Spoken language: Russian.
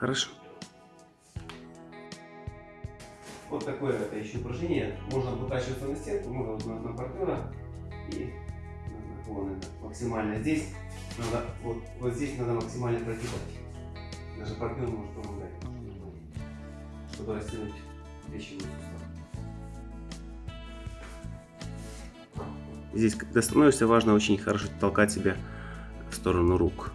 Хорошо. Вот такое это еще упражнение. Можно вытащиваться на стенку, можно вот на, на партнера и вон это, максимально здесь надо вот, вот здесь надо максимально прогибать. Даже партнер может помогать, чтобы растянуть плечевой сустав. Здесь, когда становишься, важно очень хорошо толкать себя в сторону рук.